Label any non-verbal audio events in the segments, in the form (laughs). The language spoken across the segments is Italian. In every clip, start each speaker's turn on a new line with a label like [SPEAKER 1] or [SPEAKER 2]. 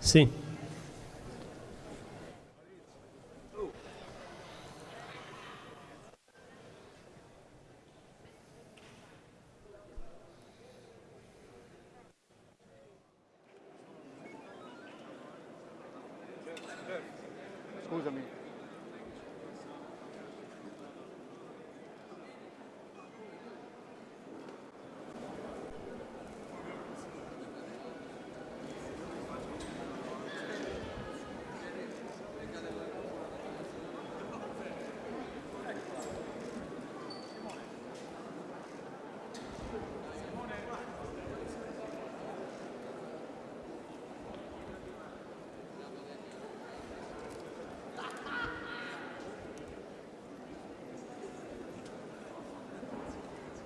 [SPEAKER 1] Sim.
[SPEAKER 2] Scusami.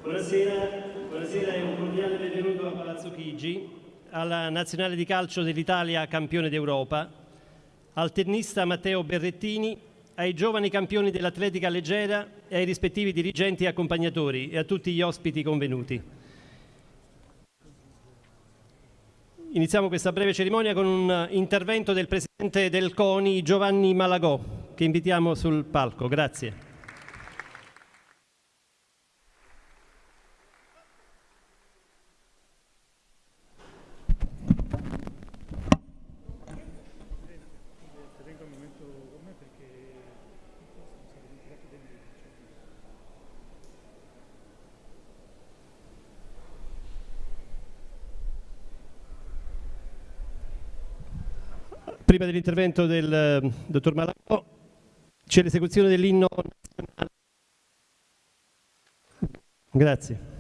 [SPEAKER 1] Buonasera, buonasera e un cordiale benvenuto a Palazzo Chigi, alla nazionale di calcio dell'Italia campione d'Europa, al tennista Matteo Berrettini, ai giovani campioni dell'atletica leggera e ai rispettivi dirigenti e accompagnatori e a tutti gli ospiti convenuti. Iniziamo questa breve cerimonia con un intervento del presidente del CONI Giovanni Malagò, che invitiamo sul palco. Grazie. Prima dell'intervento del eh, dottor Malagò c'è l'esecuzione dell'inno nazionale. Grazie.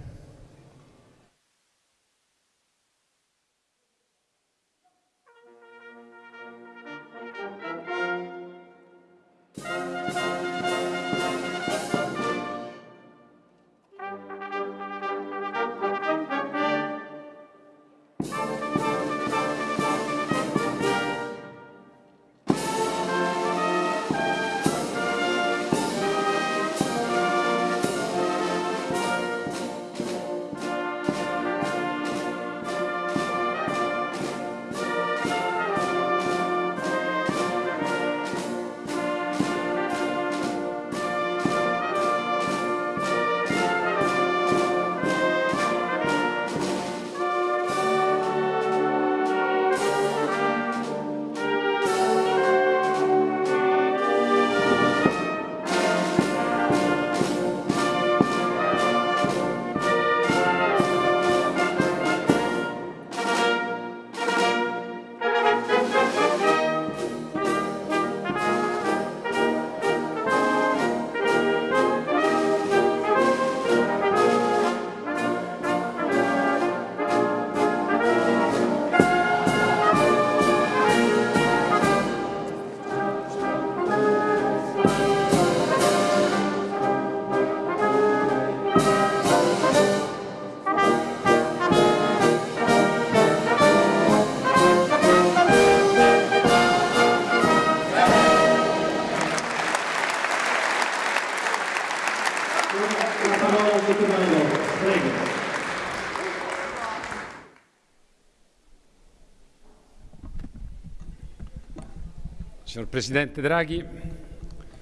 [SPEAKER 3] Signor Presidente Draghi,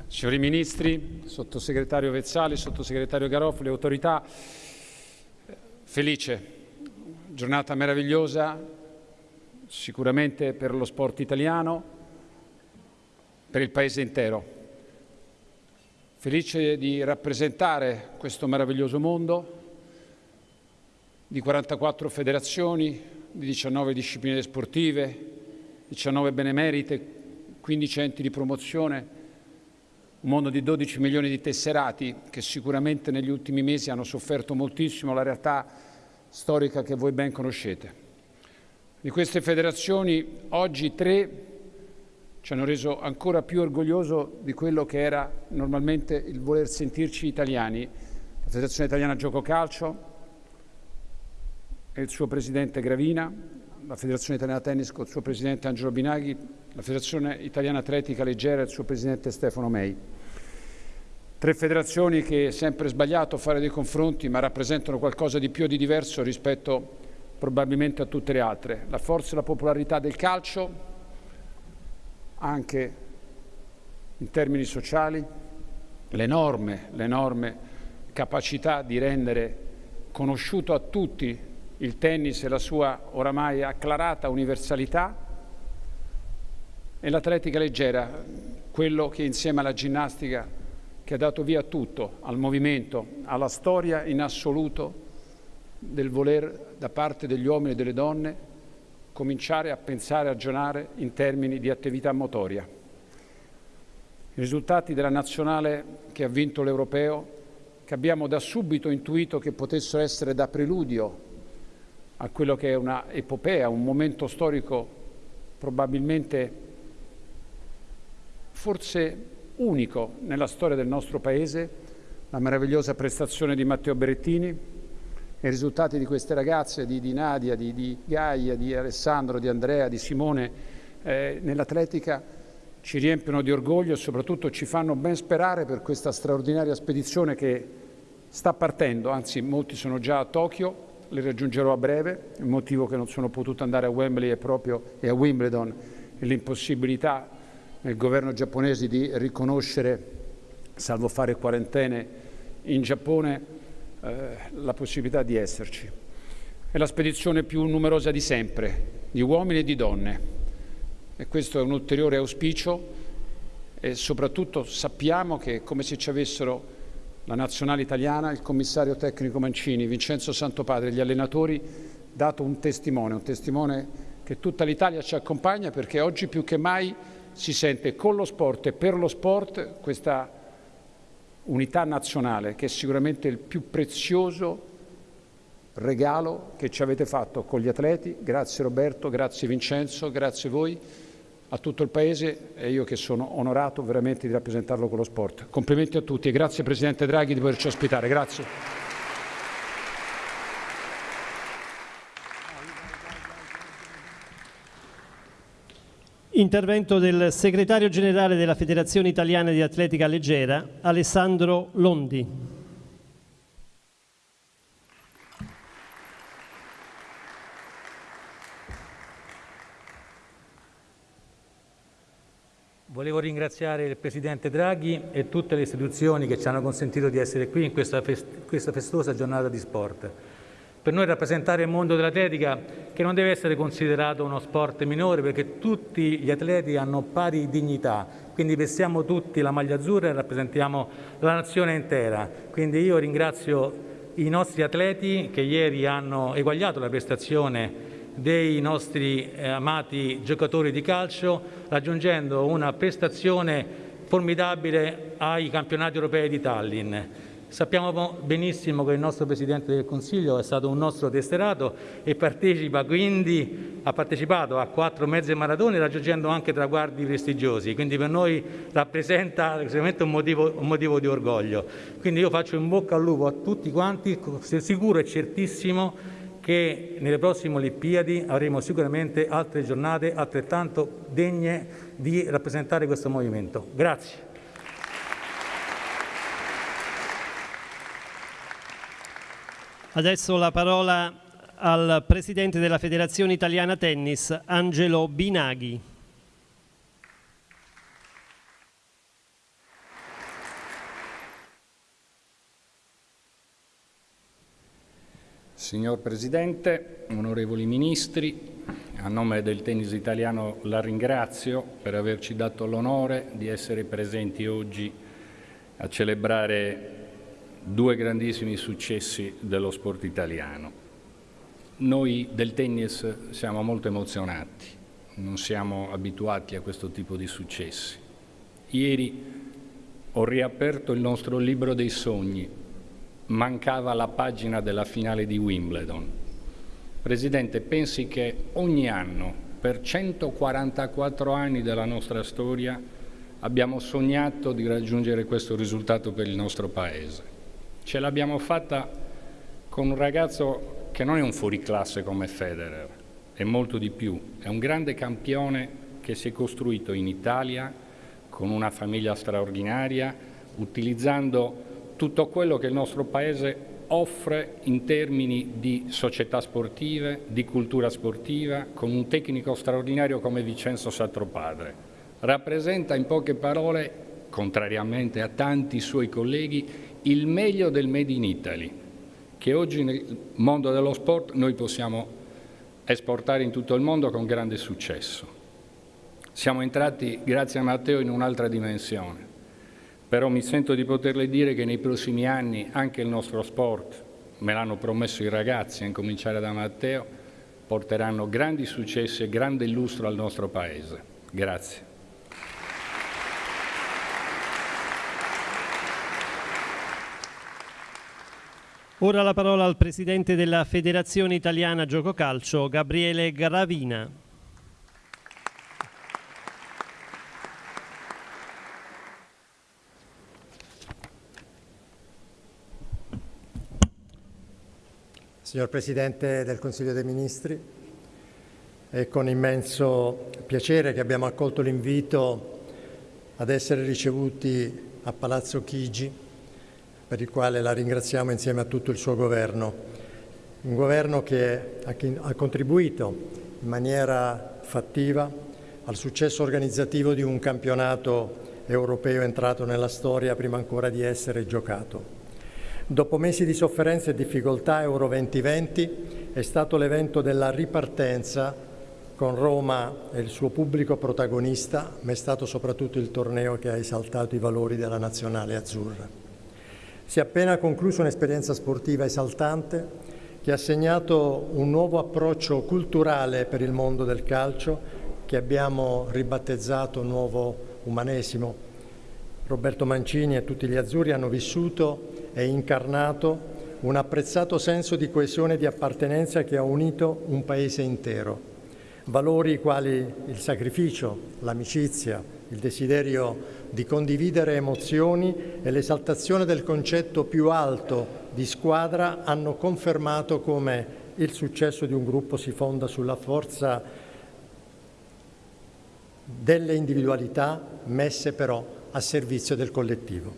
[SPEAKER 3] signori Ministri, Sottosegretario Vezzali, Sottosegretario Garofoli, autorità, felice, giornata meravigliosa, sicuramente per lo sport italiano, per il Paese intero. Felice di rappresentare questo meraviglioso mondo di 44 federazioni, di 19 discipline sportive, 19 benemerite, 15 enti di promozione, un mondo di 12 milioni di tesserati che sicuramente negli ultimi mesi hanno sofferto moltissimo la realtà storica che voi ben conoscete. Di queste federazioni oggi tre ci hanno reso ancora più orgoglioso di quello che era normalmente il voler sentirci italiani. La Federazione Italiana Gioco Calcio e il suo presidente Gravina, la Federazione Italiana Tennis con il suo presidente Angelo Binaghi, la Federazione Italiana Atletica Leggera e il suo presidente Stefano Mei. Tre federazioni che è sempre sbagliato fare dei confronti, ma rappresentano qualcosa di più e di diverso rispetto probabilmente a tutte le altre. La forza e la popolarità del calcio, anche in termini sociali, l'enorme, capacità di rendere conosciuto a tutti il tennis e la sua oramai acclarata universalità e l'atletica leggera, quello che insieme alla ginnastica che ha dato via a tutto, al movimento, alla storia in assoluto del voler da parte degli uomini e delle donne cominciare a pensare, a ragionare in termini di attività motoria. I risultati della nazionale che ha vinto l'europeo, che abbiamo da subito intuito che potessero essere da preludio a quello che è una epopea, un momento storico probabilmente forse unico nella storia del nostro Paese, la meravigliosa prestazione di Matteo Berettini, i risultati di queste ragazze, di, di Nadia, di, di, Gaia, di Alessandro, di Andrea, di Simone, eh, nell'atletica ci riempiono di orgoglio e soprattutto ci fanno ben sperare per questa straordinaria spedizione che sta partendo, anzi molti sono già a Tokyo, le raggiungerò a breve, il motivo che non sono potuto andare a Wembley è proprio e a Wimbledon l'impossibilità nel governo giapponese di riconoscere, salvo fare quarantene in Giappone, eh, la possibilità di esserci. È la spedizione più numerosa di sempre, di uomini e di donne. E questo è un ulteriore auspicio e soprattutto sappiamo che è come se ci avessero la nazionale italiana, il commissario tecnico Mancini, Vincenzo Santopadre, gli allenatori, dato un testimone, un testimone che tutta l'Italia ci accompagna perché oggi più che mai si sente con lo sport e per lo sport questa unità nazionale che è sicuramente il più prezioso regalo che ci avete fatto con gli atleti. Grazie Roberto, grazie Vincenzo, grazie voi, a tutto il Paese e io che sono onorato veramente di rappresentarlo con lo sport. Complimenti a tutti e grazie Presidente Draghi di poterci ospitare. Grazie.
[SPEAKER 1] Intervento del segretario generale della Federazione Italiana di Atletica Leggera, Alessandro Londi.
[SPEAKER 4] Volevo ringraziare il Presidente Draghi e tutte le istituzioni che ci hanno consentito di essere qui in questa, fest questa festosa giornata di sport per noi rappresentare il mondo dell'atletica che non deve essere considerato uno sport minore perché tutti gli atleti hanno pari dignità, quindi vestiamo tutti la maglia azzurra e rappresentiamo la nazione intera. Quindi io ringrazio i nostri atleti che ieri hanno eguagliato la prestazione dei nostri eh, amati giocatori di calcio raggiungendo una prestazione formidabile ai campionati europei di Tallinn. Sappiamo benissimo che il nostro Presidente del Consiglio è stato un nostro testerato e partecipa quindi, ha partecipato a quattro mezze maratone raggiungendo anche traguardi prestigiosi, quindi per noi rappresenta sicuramente un motivo, un motivo di orgoglio. Quindi io faccio in bocca al lupo a tutti quanti, sicuro e certissimo che nelle prossime Olimpiadi avremo sicuramente altre giornate altrettanto degne di rappresentare questo movimento. Grazie.
[SPEAKER 1] Adesso la parola al Presidente della Federazione Italiana Tennis, Angelo Binaghi.
[SPEAKER 5] Signor Presidente, onorevoli Ministri, a nome del tennis italiano la ringrazio per averci dato l'onore di essere presenti oggi a celebrare due grandissimi successi dello sport italiano. Noi del tennis siamo molto emozionati, non siamo abituati a questo tipo di successi. Ieri ho riaperto il nostro libro dei sogni, mancava la pagina della finale di Wimbledon. Presidente, pensi che ogni anno, per 144 anni della nostra storia, abbiamo sognato di raggiungere questo risultato per il nostro Paese. Ce l'abbiamo fatta con un ragazzo che non è un fuoriclasse come Federer, è molto di più, è un grande campione che si è costruito in Italia con una famiglia straordinaria, utilizzando tutto quello che il nostro Paese offre in termini di società sportive, di cultura sportiva, con un tecnico straordinario come Vincenzo Satropadre. Rappresenta in poche parole, contrariamente a tanti suoi colleghi, il meglio del Made in Italy, che oggi nel mondo dello sport noi possiamo esportare in tutto il mondo con grande successo. Siamo entrati, grazie a Matteo, in un'altra dimensione però mi sento di poterle dire che nei prossimi anni anche il nostro sport, me l'hanno promesso i ragazzi, a incominciare da Matteo, porteranno grandi successi e grande illustro al nostro Paese. Grazie.
[SPEAKER 1] Ora la parola al Presidente della Federazione Italiana Gioco Calcio, Gabriele Gravina.
[SPEAKER 6] Signor Presidente del Consiglio dei Ministri, è con immenso piacere che abbiamo accolto l'invito ad essere ricevuti a Palazzo Chigi, per il quale la ringraziamo insieme a tutto il suo governo. Un governo che ha contribuito in maniera fattiva al successo organizzativo di un campionato europeo entrato nella storia prima ancora di essere giocato. Dopo mesi di sofferenze e difficoltà, Euro 2020 è stato l'evento della ripartenza con Roma e il suo pubblico protagonista, ma è stato soprattutto il torneo che ha esaltato i valori della nazionale azzurra. Si è appena conclusa un'esperienza sportiva esaltante che ha segnato un nuovo approccio culturale per il mondo del calcio che abbiamo ribattezzato nuovo umanesimo. Roberto Mancini e tutti gli azzurri hanno vissuto e incarnato un apprezzato senso di coesione e di appartenenza che ha unito un paese intero. Valori quali il sacrificio, l'amicizia, il desiderio di condividere emozioni e l'esaltazione del concetto più alto di squadra hanno confermato come il successo di un gruppo si fonda sulla forza delle individualità messe però a servizio del collettivo.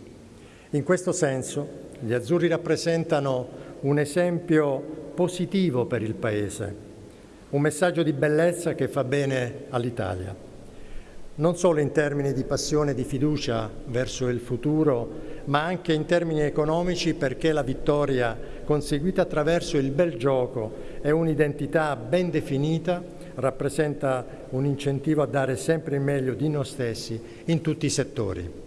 [SPEAKER 6] In questo senso gli azzurri rappresentano un esempio positivo per il Paese, un messaggio di bellezza che fa bene all'Italia, non solo in termini di passione e di fiducia verso il futuro, ma anche in termini economici perché la vittoria conseguita attraverso il bel gioco e un'identità ben definita rappresenta un incentivo a dare sempre il meglio di noi stessi in tutti i settori.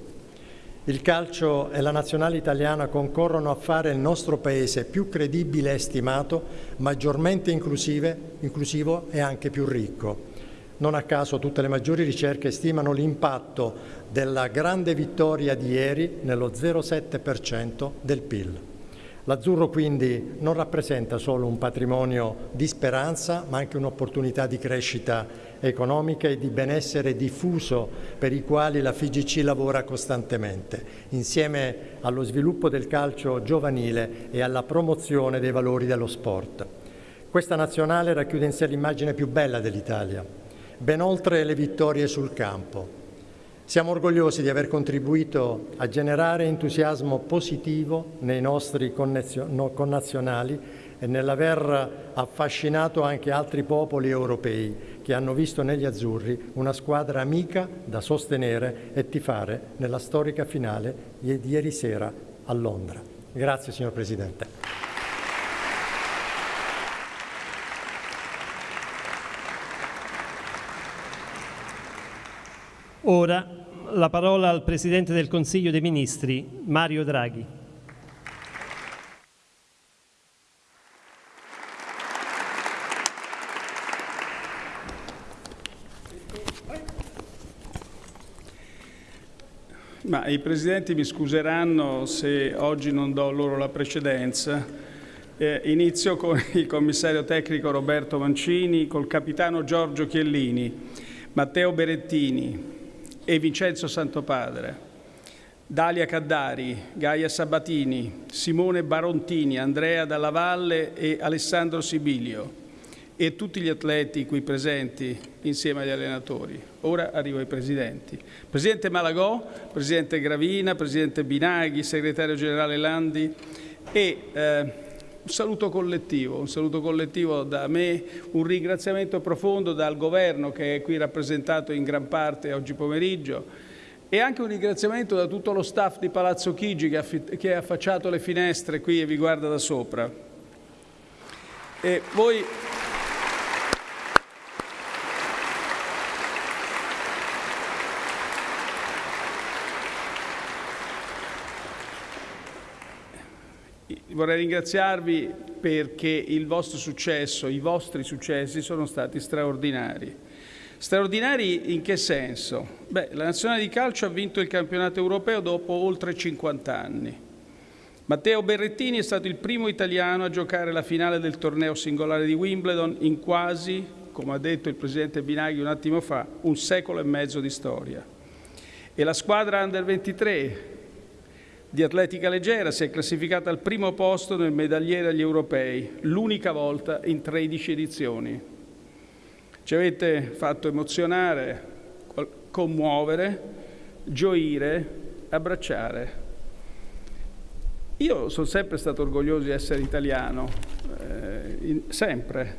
[SPEAKER 6] Il calcio e la nazionale italiana concorrono a fare il nostro Paese più credibile e stimato, maggiormente inclusivo e anche più ricco. Non a caso tutte le maggiori ricerche stimano l'impatto della grande vittoria di ieri nello 0,7% del PIL. L'azzurro quindi non rappresenta solo un patrimonio di speranza, ma anche un'opportunità di crescita economica e di benessere diffuso per i quali la FIGC lavora costantemente, insieme allo sviluppo del calcio giovanile e alla promozione dei valori dello sport. Questa nazionale racchiude in sé l'immagine più bella dell'Italia, ben oltre le vittorie sul campo. Siamo orgogliosi di aver contribuito a generare entusiasmo positivo nei nostri connazionali e nell'aver affascinato anche altri popoli europei che hanno visto negli azzurri una squadra amica da sostenere e tifare nella storica finale di ieri sera a Londra. Grazie signor Presidente.
[SPEAKER 1] Ora la parola al Presidente del Consiglio dei Ministri, Mario Draghi.
[SPEAKER 7] Ma i presidenti mi scuseranno se oggi non do loro la precedenza. Eh, inizio con (laughs) il commissario tecnico Roberto Mancini, col capitano Giorgio Chiellini, Matteo Berettini e Vincenzo Santopadre, Dalia Caddari, Gaia Sabatini, Simone Barontini, Andrea Dalla Valle e Alessandro Sibilio, e tutti gli atleti qui presenti insieme agli allenatori. Ora arrivo ai presidenti. Presidente Malagò, Presidente Gravina, Presidente Binaghi, Segretario Generale Landi e eh, un saluto collettivo, un saluto collettivo da me, un ringraziamento profondo dal governo che è qui rappresentato in gran parte oggi pomeriggio e anche un ringraziamento da tutto lo staff di Palazzo Chigi che, che ha affacciato le finestre qui e vi guarda da sopra. E voi vorrei ringraziarvi perché il vostro successo, i vostri successi sono stati straordinari. Straordinari in che senso? Beh, la nazionale di calcio ha vinto il campionato europeo dopo oltre 50 anni. Matteo Berrettini è stato il primo italiano a giocare la finale del torneo singolare di Wimbledon in quasi, come ha detto il presidente Binaghi un attimo fa, un secolo e mezzo di storia. E la squadra Under 23 di atletica leggera si è classificata al primo posto nel medagliere agli europei, l'unica volta in 13 edizioni. Ci avete fatto emozionare, commuovere, gioire, abbracciare. Io sono sempre stato orgoglioso di essere italiano, eh, in, sempre,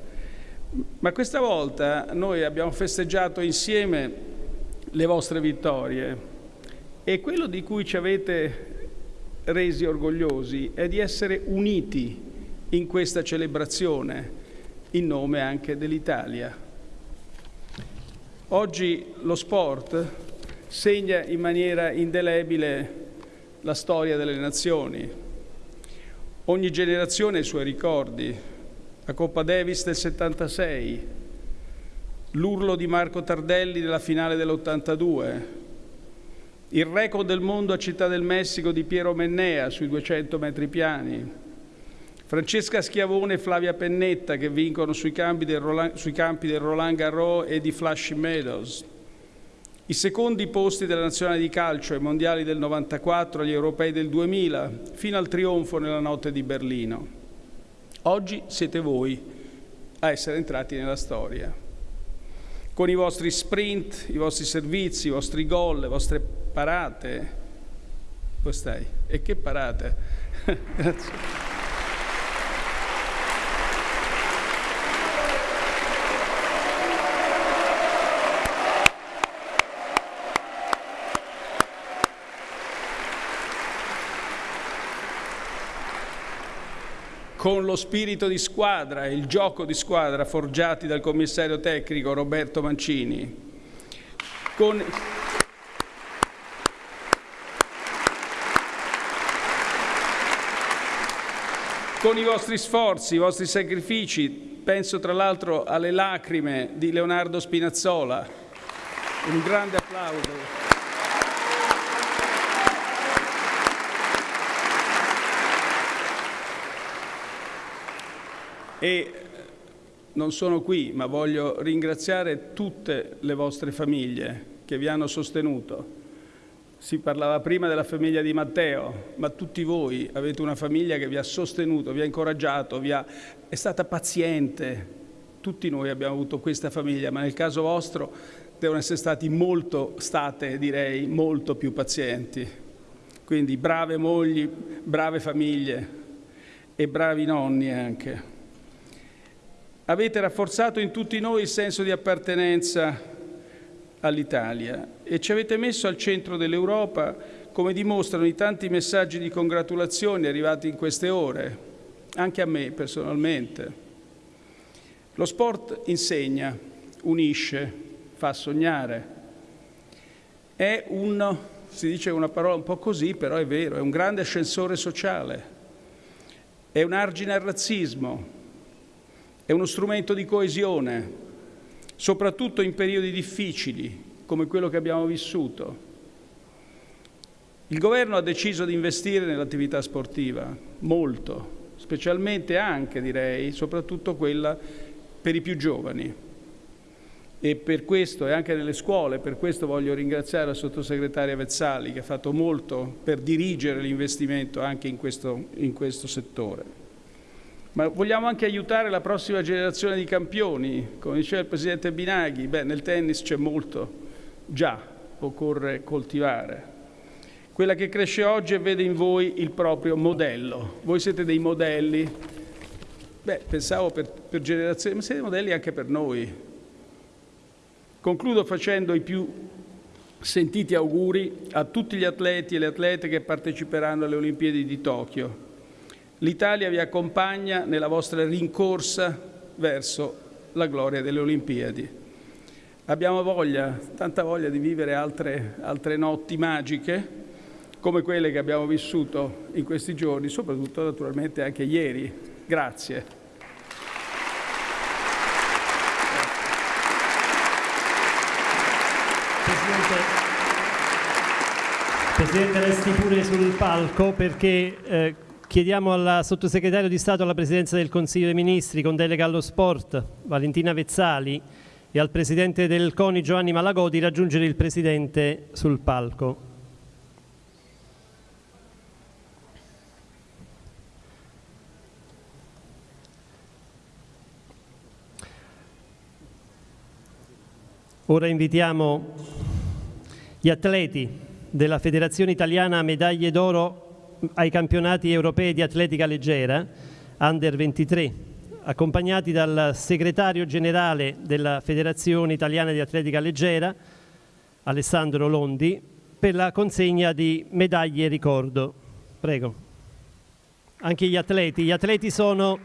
[SPEAKER 7] ma questa volta noi abbiamo festeggiato insieme le vostre vittorie e quello di cui ci avete resi orgogliosi è di essere uniti in questa celebrazione in nome anche dell'Italia. Oggi lo sport segna in maniera indelebile la storia delle nazioni. Ogni generazione ha i suoi ricordi. La Coppa Davis del 76, l'urlo di Marco Tardelli nella finale dell'82, il record del mondo a Città del Messico di Piero Mennea sui 200 metri piani, Francesca Schiavone e Flavia Pennetta che vincono sui campi del Roland, campi del Roland Garros e di Flushing Meadows, i secondi posti della nazionale di calcio ai mondiali del 94, agli europei del 2000, fino al trionfo nella notte di Berlino. Oggi siete voi a essere entrati nella storia. Con i vostri sprint, i vostri servizi, i vostri gol, le vostre parate. Dove stai? E che parate? (laughs) Grazie. con lo spirito di squadra e il gioco di squadra forgiati dal commissario tecnico Roberto Mancini. Con... con i vostri sforzi, i vostri sacrifici, penso tra l'altro alle lacrime di Leonardo Spinazzola. Un grande applauso. E non sono qui, ma voglio ringraziare tutte le vostre famiglie che vi hanno sostenuto. Si parlava prima della famiglia di Matteo, ma tutti voi avete una famiglia che vi ha sostenuto, vi ha incoraggiato, vi ha... è stata paziente. Tutti noi abbiamo avuto questa famiglia, ma nel caso vostro devono essere stati molto, state direi, molto più pazienti. Quindi brave mogli, brave famiglie e bravi nonni anche. Avete rafforzato in tutti noi il senso di appartenenza all'Italia e ci avete messo al centro dell'Europa, come dimostrano i tanti messaggi di congratulazioni arrivati in queste ore, anche a me personalmente. Lo sport insegna, unisce, fa sognare. È un, si dice una parola un po' così, però è vero, è un grande ascensore sociale, è un argine al razzismo, è uno strumento di coesione, soprattutto in periodi difficili come quello che abbiamo vissuto. Il governo ha deciso di investire nell'attività sportiva, molto, specialmente anche, direi, soprattutto quella per i più giovani. E per questo, e anche nelle scuole, per questo voglio ringraziare la sottosegretaria Vezzali che ha fatto molto per dirigere l'investimento anche in questo, in questo settore. ma vogliamo anche aiutare la prossima generazione di campioni. Come diceva il Presidente Binaghi, beh, nel tennis c'è molto, già occorre coltivare. Quella che cresce oggi e vede in voi il proprio modello. Voi siete dei modelli, beh, pensavo per, per generazioni, ma siete modelli anche per noi. Concludo facendo i più sentiti auguri a tutti gli atleti e le atlete che parteciperanno alle Olimpiadi di Tokyo L'Italia vi accompagna nella vostra rincorsa verso la gloria delle Olimpiadi. Abbiamo voglia, tanta voglia di vivere altre, altre notti magiche, come quelle che abbiamo vissuto in questi giorni, soprattutto naturalmente anche ieri. Grazie.
[SPEAKER 1] Presidente, resti pure sul palco perché eh, Chiediamo al sottosegretario di Stato alla Presidenza del Consiglio dei Ministri con delega allo sport, Valentina Vezzali, e al Presidente del CONI Giovanni Malagò di raggiungere il Presidente sul palco. Ora invitiamo gli atleti della Federazione Italiana Medaglie d'Oro ai campionati europei di atletica leggera, Under 23, accompagnati dal segretario generale della Federazione Italiana di Atletica Leggera, Alessandro Londi, per la consegna di medaglie ricordo. Prego. Anche gli atleti. Gli atleti sono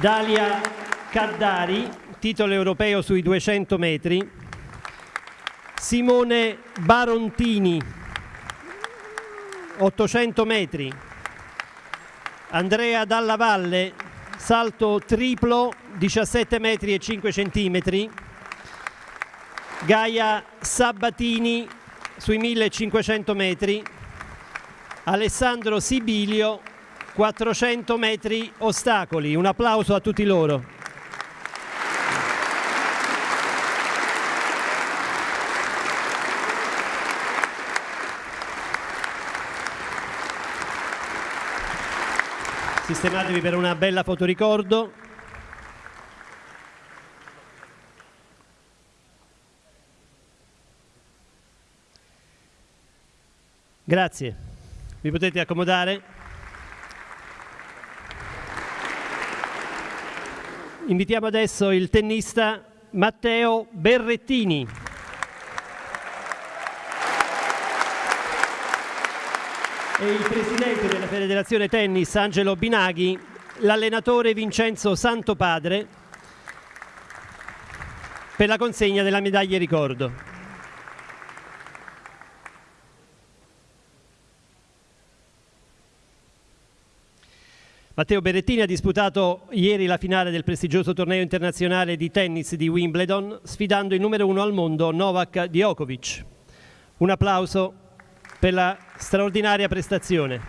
[SPEAKER 1] Dalia Caddari, titolo europeo sui 200 metri, Simone Barontini, 800 metri. Andrea Dalla Valle, salto triplo 17 metri e 5 centimetri. Gaia Sabatini sui 1500 metri. Alessandro Sibilio 400 metri ostacoli. Un applauso a tutti loro. Sistematevi per una bella fotoricordo. Grazie. Vi potete accomodare. Invitiamo adesso il tennista Matteo Berrettini. E il presidente della Federazione Tennis Angelo Binaghi, l'allenatore Vincenzo Santopadre per la consegna della medaglia ricordo. Matteo Berrettini ha disputato ieri la finale del prestigioso torneo internazionale di tennis di Wimbledon, sfidando il numero uno al mondo Novak Djokovic. Un applauso per la straordinaria prestazione.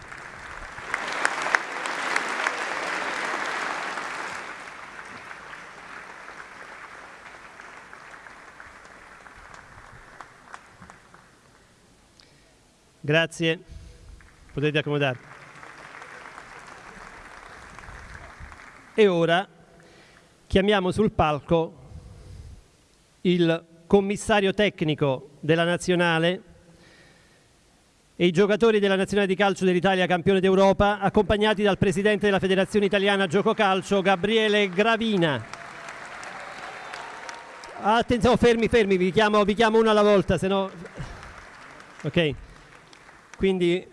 [SPEAKER 1] Grazie, potete accomodarvi. E ora chiamiamo sul palco il commissario tecnico della nazionale e i giocatori della nazionale di calcio dell'Italia campione d'Europa, accompagnati dal presidente della Federazione Italiana Gioco Calcio, Gabriele Gravina. Attenzione, oh, fermi, fermi, vi chiamo, vi chiamo uno alla volta, se no... Ok, quindi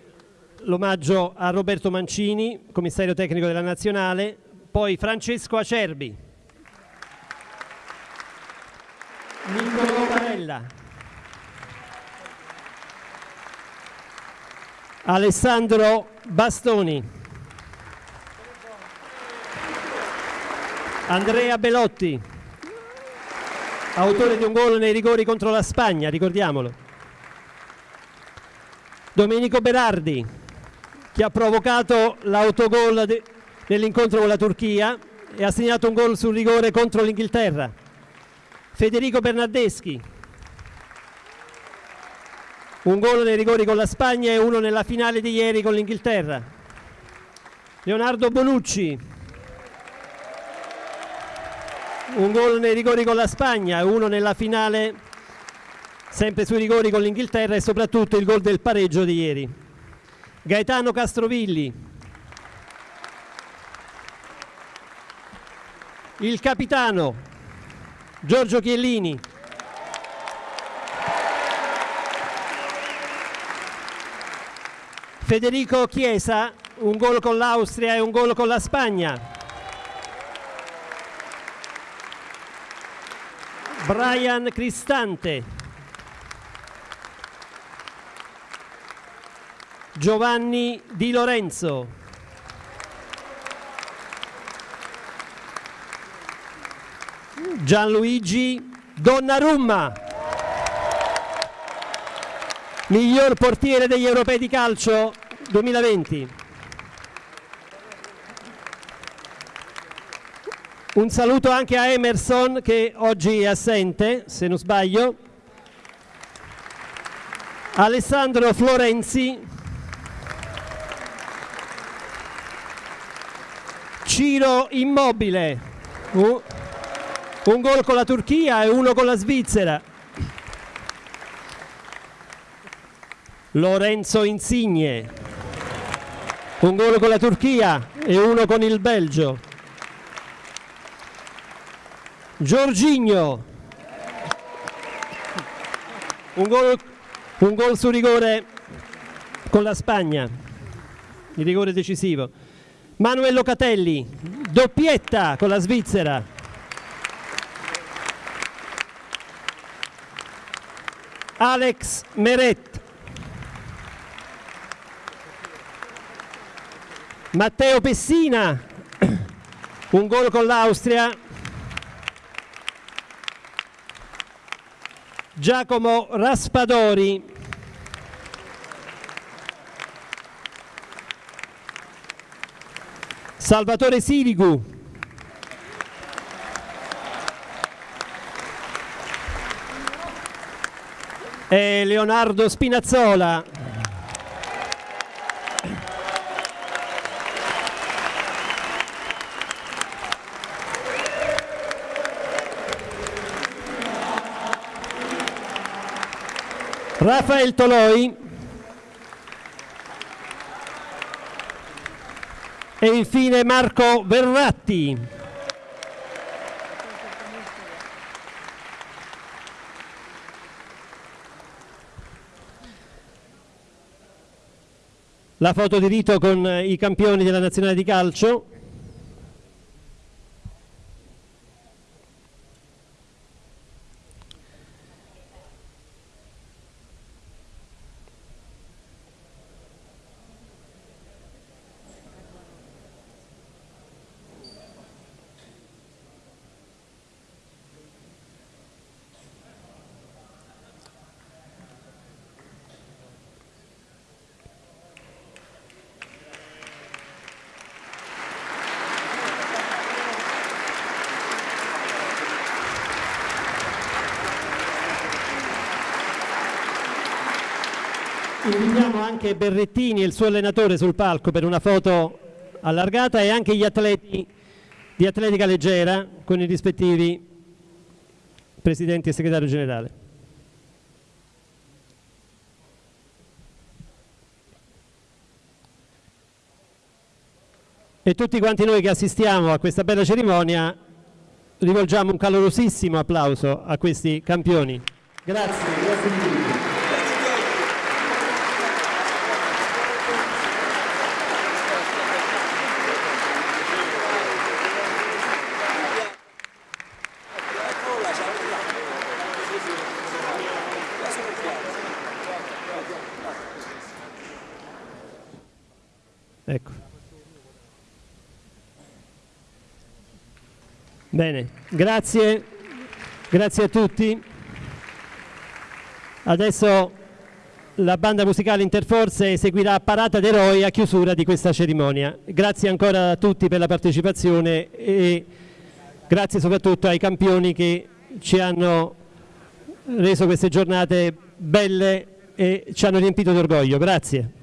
[SPEAKER 1] l'omaggio a Roberto Mancini, commissario tecnico della nazionale, poi Francesco Acerbi, Niccolò Parella, Alessandro Bastoni, Andrea Belotti, autore di un gol nei rigori contro la Spagna, ricordiamolo. Domenico Berardi, che ha provocato l'autogol nell'incontro con la Turchia e ha segnato un gol sul rigore contro l'Inghilterra. Federico Bernardeschi, un gol nei rigori con la Spagna e uno nella finale di ieri con l'Inghilterra. Leonardo Bonucci, un gol nei rigori con la Spagna e uno nella finale sempre sui rigori con l'Inghilterra e soprattutto il gol del pareggio di ieri. Gaetano Castrovilli, il capitano Giorgio Chiellini, Federico Chiesa, un gol con l'Austria e un gol con la Spagna. Brian Cristante. Giovanni Di Lorenzo. Gianluigi Donnarumma. Miglior portiere degli europei di calcio 2020. Un saluto anche a Emerson che oggi è assente, se non sbaglio. Alessandro Florenzi. Ciro Immobile. Uh, un gol con la Turchia e uno con la Svizzera. Lorenzo Insigne. Un gol con la Turchia e uno con il Belgio. Giorginio. Un gol, un gol su rigore con la Spagna. Il rigore decisivo. Manuel Locatelli, doppietta con la Svizzera. Alex Meret. Matteo Pessina, un gol con l'Austria. Giacomo Raspadori. Salvatore Sirigu. E Leonardo Spinazzola. Rafael Toloi e infine Marco Verratti. La foto di rito con i campioni della nazionale di calcio. Invitiamo anche Berrettini e il suo allenatore sul palco per una foto allargata e anche gli atleti di atletica leggera con i rispettivi presidenti e segretario generale. E tutti quanti noi che assistiamo a questa bella cerimonia rivolgiamo un calorosissimo applauso a questi campioni. Grazie, grazie di tutto. Ecco. Bene, grazie, grazie a tutti. Adesso la banda musicale Interforze eseguirà Parata d'Eroi a chiusura di questa cerimonia. Grazie ancora a tutti per la partecipazione e grazie soprattutto ai campioni che ci hanno reso queste giornate belle e ci hanno riempito d'orgoglio. Grazie.